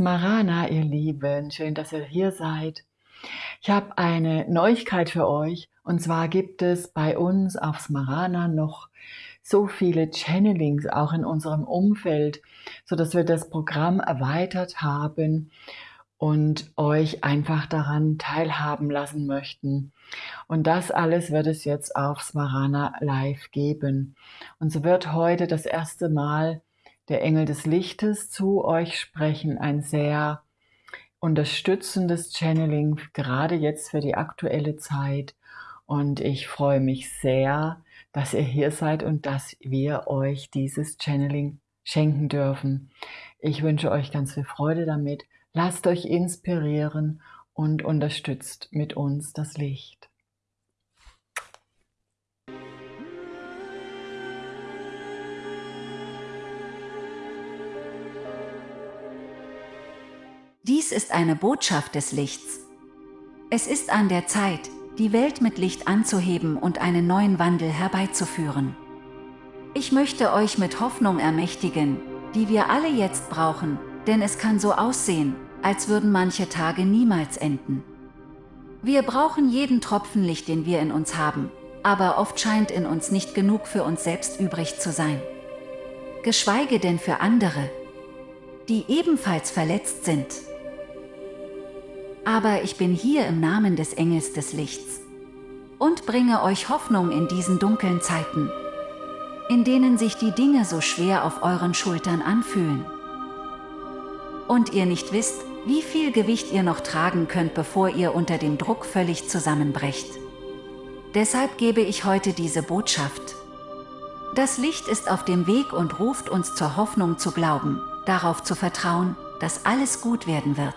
Smarana, ihr Lieben. Schön, dass ihr hier seid. Ich habe eine Neuigkeit für euch. Und zwar gibt es bei uns auf Smarana noch so viele Channelings, auch in unserem Umfeld, so dass wir das Programm erweitert haben und euch einfach daran teilhaben lassen möchten. Und das alles wird es jetzt auf Smarana Live geben. Und so wird heute das erste Mal der Engel des Lichtes zu euch sprechen. Ein sehr unterstützendes Channeling, gerade jetzt für die aktuelle Zeit. Und ich freue mich sehr, dass ihr hier seid und dass wir euch dieses Channeling schenken dürfen. Ich wünsche euch ganz viel Freude damit. Lasst euch inspirieren und unterstützt mit uns das Licht. Dies ist eine Botschaft des Lichts. Es ist an der Zeit, die Welt mit Licht anzuheben und einen neuen Wandel herbeizuführen. Ich möchte euch mit Hoffnung ermächtigen, die wir alle jetzt brauchen, denn es kann so aussehen, als würden manche Tage niemals enden. Wir brauchen jeden Tropfen Licht, den wir in uns haben, aber oft scheint in uns nicht genug für uns selbst übrig zu sein. Geschweige denn für andere, die ebenfalls verletzt sind. Aber ich bin hier im Namen des Engels des Lichts und bringe euch Hoffnung in diesen dunklen Zeiten, in denen sich die Dinge so schwer auf euren Schultern anfühlen. Und ihr nicht wisst, wie viel Gewicht ihr noch tragen könnt, bevor ihr unter dem Druck völlig zusammenbrecht. Deshalb gebe ich heute diese Botschaft. Das Licht ist auf dem Weg und ruft uns zur Hoffnung zu glauben, darauf zu vertrauen, dass alles gut werden wird.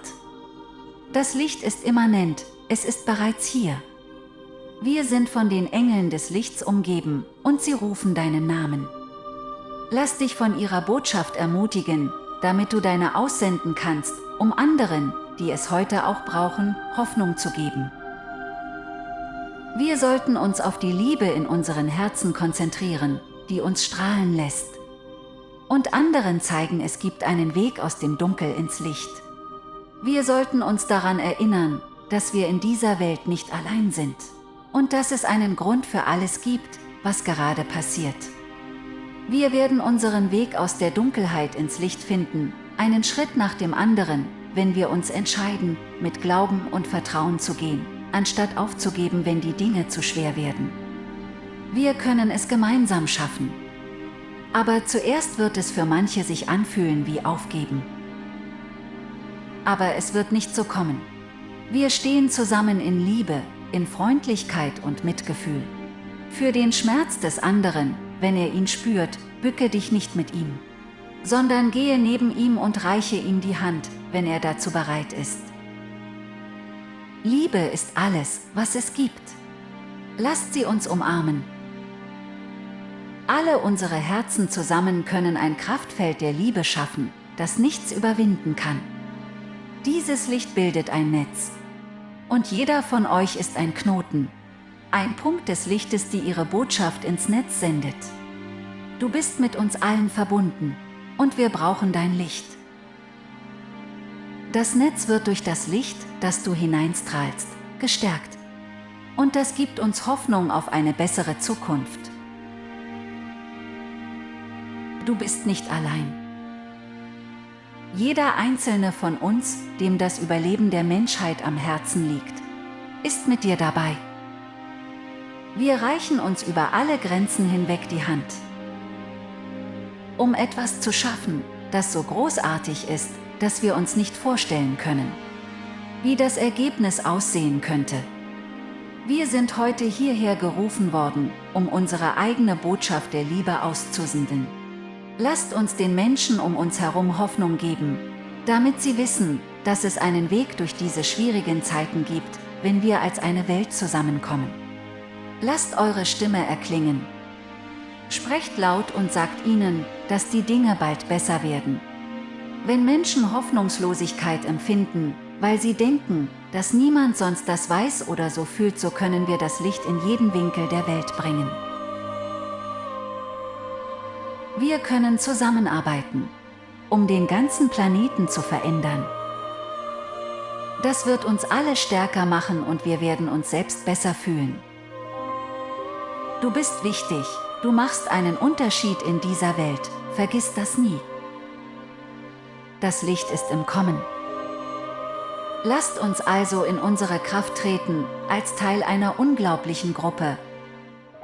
Das Licht ist immanent, es ist bereits hier. Wir sind von den Engeln des Lichts umgeben und sie rufen deinen Namen. Lass dich von ihrer Botschaft ermutigen, damit du deine aussenden kannst, um anderen, die es heute auch brauchen, Hoffnung zu geben. Wir sollten uns auf die Liebe in unseren Herzen konzentrieren, die uns strahlen lässt. Und anderen zeigen, es gibt einen Weg aus dem Dunkel ins Licht. Wir sollten uns daran erinnern, dass wir in dieser Welt nicht allein sind und dass es einen Grund für alles gibt, was gerade passiert. Wir werden unseren Weg aus der Dunkelheit ins Licht finden, einen Schritt nach dem anderen, wenn wir uns entscheiden, mit Glauben und Vertrauen zu gehen, anstatt aufzugeben, wenn die Dinge zu schwer werden. Wir können es gemeinsam schaffen. Aber zuerst wird es für manche sich anfühlen wie Aufgeben. Aber es wird nicht so kommen. Wir stehen zusammen in Liebe, in Freundlichkeit und Mitgefühl. Für den Schmerz des anderen, wenn er ihn spürt, bücke dich nicht mit ihm, sondern gehe neben ihm und reiche ihm die Hand, wenn er dazu bereit ist. Liebe ist alles, was es gibt. Lasst sie uns umarmen. Alle unsere Herzen zusammen können ein Kraftfeld der Liebe schaffen, das nichts überwinden kann. Dieses Licht bildet ein Netz. Und jeder von euch ist ein Knoten. Ein Punkt des Lichtes, die ihre Botschaft ins Netz sendet. Du bist mit uns allen verbunden. Und wir brauchen dein Licht. Das Netz wird durch das Licht, das du hineinstrahlst, gestärkt. Und das gibt uns Hoffnung auf eine bessere Zukunft. Du bist nicht allein. Jeder einzelne von uns, dem das Überleben der Menschheit am Herzen liegt, ist mit dir dabei. Wir reichen uns über alle Grenzen hinweg die Hand. Um etwas zu schaffen, das so großartig ist, dass wir uns nicht vorstellen können. Wie das Ergebnis aussehen könnte. Wir sind heute hierher gerufen worden, um unsere eigene Botschaft der Liebe auszusenden. Lasst uns den Menschen um uns herum Hoffnung geben, damit sie wissen, dass es einen Weg durch diese schwierigen Zeiten gibt, wenn wir als eine Welt zusammenkommen. Lasst eure Stimme erklingen. Sprecht laut und sagt ihnen, dass die Dinge bald besser werden. Wenn Menschen Hoffnungslosigkeit empfinden, weil sie denken, dass niemand sonst das weiß oder so fühlt, so können wir das Licht in jeden Winkel der Welt bringen. Wir können zusammenarbeiten, um den ganzen Planeten zu verändern. Das wird uns alle stärker machen und wir werden uns selbst besser fühlen. Du bist wichtig, du machst einen Unterschied in dieser Welt, vergiss das nie. Das Licht ist im Kommen. Lasst uns also in unsere Kraft treten, als Teil einer unglaublichen Gruppe,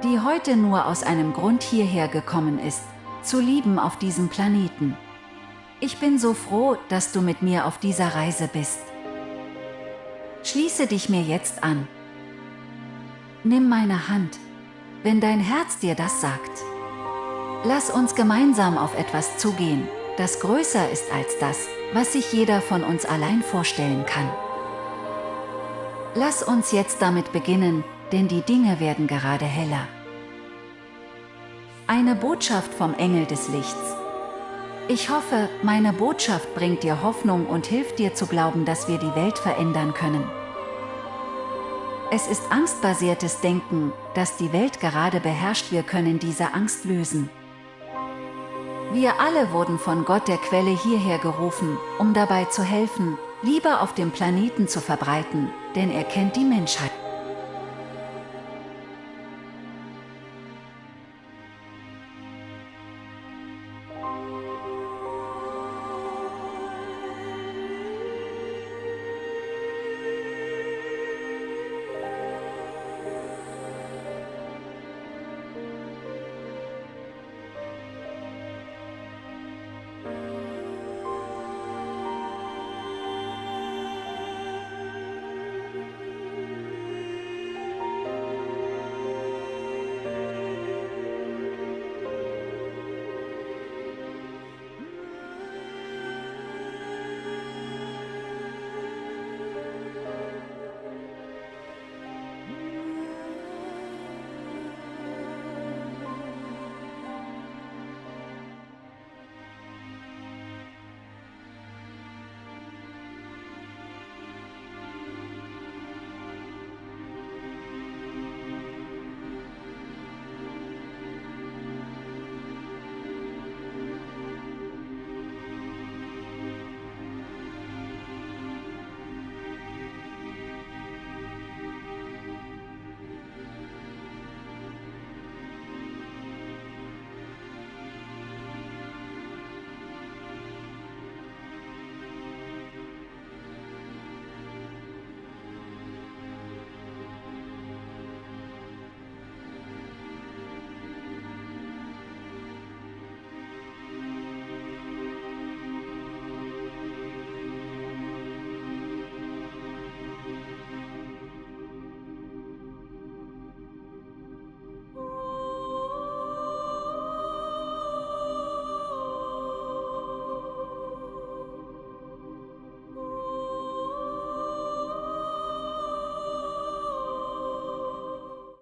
die heute nur aus einem Grund hierher gekommen ist, zu lieben auf diesem Planeten. Ich bin so froh, dass du mit mir auf dieser Reise bist. Schließe dich mir jetzt an. Nimm meine Hand, wenn dein Herz dir das sagt. Lass uns gemeinsam auf etwas zugehen, das größer ist als das, was sich jeder von uns allein vorstellen kann. Lass uns jetzt damit beginnen, denn die Dinge werden gerade heller. Eine Botschaft vom Engel des Lichts. Ich hoffe, meine Botschaft bringt dir Hoffnung und hilft dir zu glauben, dass wir die Welt verändern können. Es ist angstbasiertes Denken, das die Welt gerade beherrscht. Wir können diese Angst lösen. Wir alle wurden von Gott der Quelle hierher gerufen, um dabei zu helfen, Liebe auf dem Planeten zu verbreiten, denn er kennt die Menschheit.